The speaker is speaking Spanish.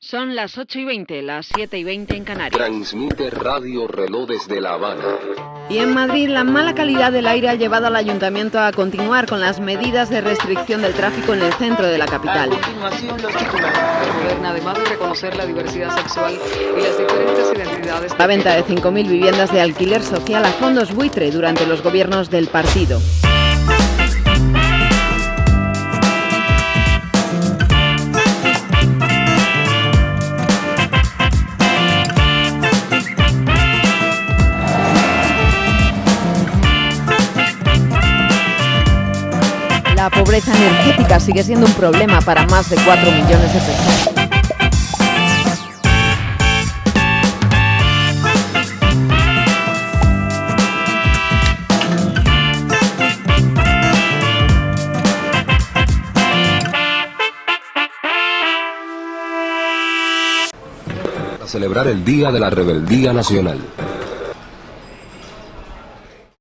Son las 8 y 20, las 7 y 20 en Canarias. Transmite Radio Reloj desde La Habana. Y en Madrid, la mala calidad del aire ha llevado al ayuntamiento a continuar con las medidas de restricción del tráfico en el centro de la capital. A continuación, los titulares. Moderna, además de reconocer la diversidad sexual y las diferentes identidades. La venta de 5.000 viviendas de alquiler social a fondos buitre durante los gobiernos del partido. La pobreza energética sigue siendo un problema para más de 4 millones de personas. Celebrar el Día de la Rebeldía Nacional.